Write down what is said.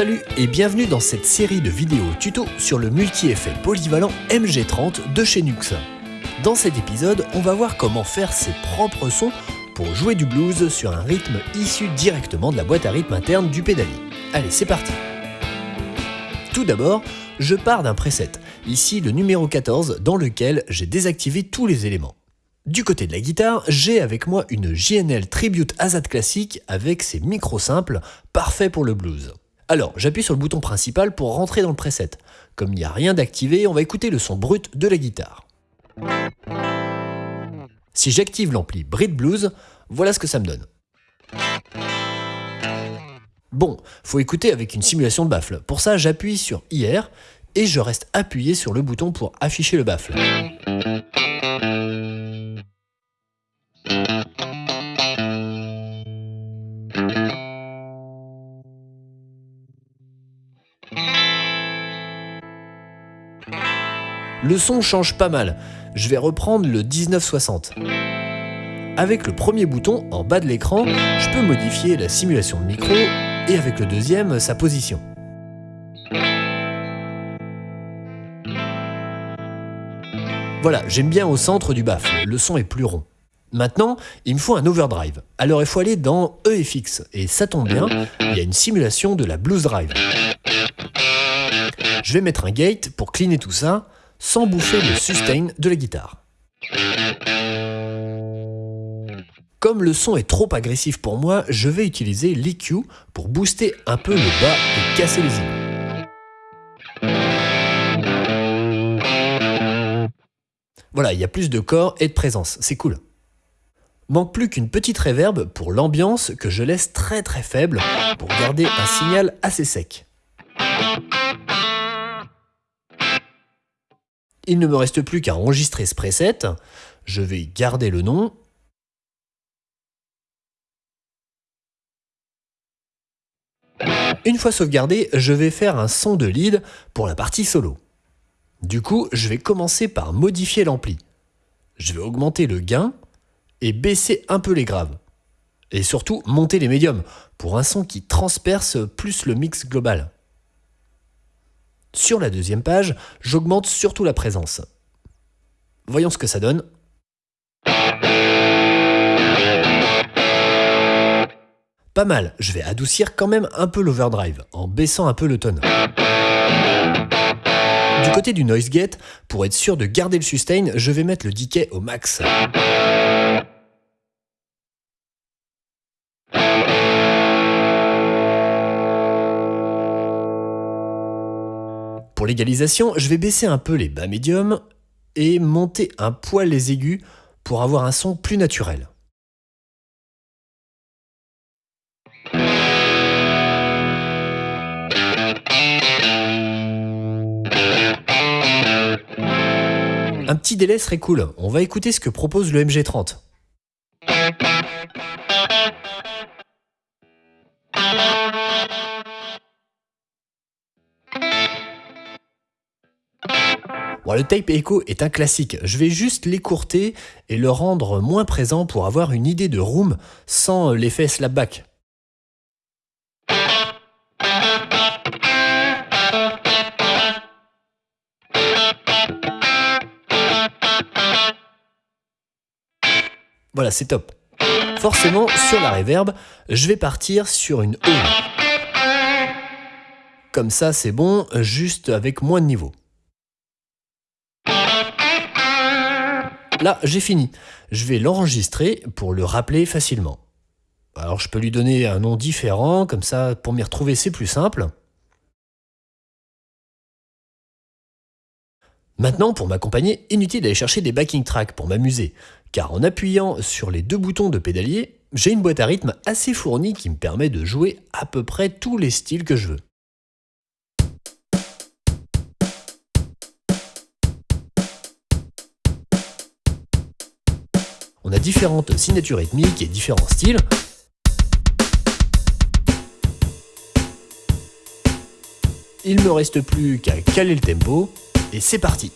Salut et bienvenue dans cette série de vidéos tuto sur le multi-effet polyvalent MG30 de chez Nux. Dans cet épisode, on va voir comment faire ses propres sons pour jouer du blues sur un rythme issu directement de la boîte à rythme interne du pédalier. Allez, c'est parti Tout d'abord, je pars d'un preset, ici le numéro 14 dans lequel j'ai désactivé tous les éléments. Du côté de la guitare, j'ai avec moi une JNL Tribute Azad classique avec ses micros simples, parfait pour le blues. Alors, j'appuie sur le bouton principal pour rentrer dans le preset. Comme il n'y a rien d'activé, on va écouter le son brut de la guitare. Si j'active l'ampli Brit Blues, voilà ce que ça me donne. Bon, faut écouter avec une simulation de baffle. Pour ça, j'appuie sur IR et je reste appuyé sur le bouton pour afficher le baffle. Le son change pas mal. Je vais reprendre le 1960. Avec le premier bouton en bas de l'écran, je peux modifier la simulation de micro et avec le deuxième, sa position. Voilà, j'aime bien au centre du baffle, le son est plus rond. Maintenant, il me faut un overdrive. Alors il faut aller dans EFX, et ça tombe bien, il y a une simulation de la Blues Drive. Je vais mettre un gate pour cleaner tout ça, sans bouffer le sustain de la guitare. Comme le son est trop agressif pour moi, je vais utiliser l'EQ pour booster un peu le bas et casser les îles. Voilà, il y a plus de corps et de présence, c'est cool. Manque plus qu'une petite reverb pour l'ambiance que je laisse très très faible pour garder un signal assez sec. Il ne me reste plus qu'à enregistrer ce preset. Je vais garder le nom. Une fois sauvegardé, je vais faire un son de lead pour la partie solo. Du coup, je vais commencer par modifier l'ampli. Je vais augmenter le gain et baisser un peu les graves. Et surtout, monter les médiums pour un son qui transperce plus le mix global. Sur la deuxième page, j'augmente surtout la présence. Voyons ce que ça donne. Pas mal, je vais adoucir quand même un peu l'overdrive, en baissant un peu le tone. Du côté du noise gate, pour être sûr de garder le sustain, je vais mettre le decay au max. Pour l'égalisation, je vais baisser un peu les bas médiums et monter un poil les aigus pour avoir un son plus naturel. Un petit délai serait cool, on va écouter ce que propose le MG30. Le tape echo est un classique, je vais juste l'écourter et le rendre moins présent pour avoir une idée de room sans l'effet slapback. Voilà, c'est top. Forcément, sur la reverb, je vais partir sur une hall. Comme ça, c'est bon, juste avec moins de niveau. Là, j'ai fini. Je vais l'enregistrer pour le rappeler facilement. Alors je peux lui donner un nom différent, comme ça pour m'y retrouver c'est plus simple. Maintenant, pour m'accompagner, inutile d'aller chercher des backing tracks pour m'amuser, car en appuyant sur les deux boutons de pédalier, j'ai une boîte à rythme assez fournie qui me permet de jouer à peu près tous les styles que je veux. On a différentes signatures rythmiques et différents styles. Il ne me reste plus qu'à caler le tempo, et c'est parti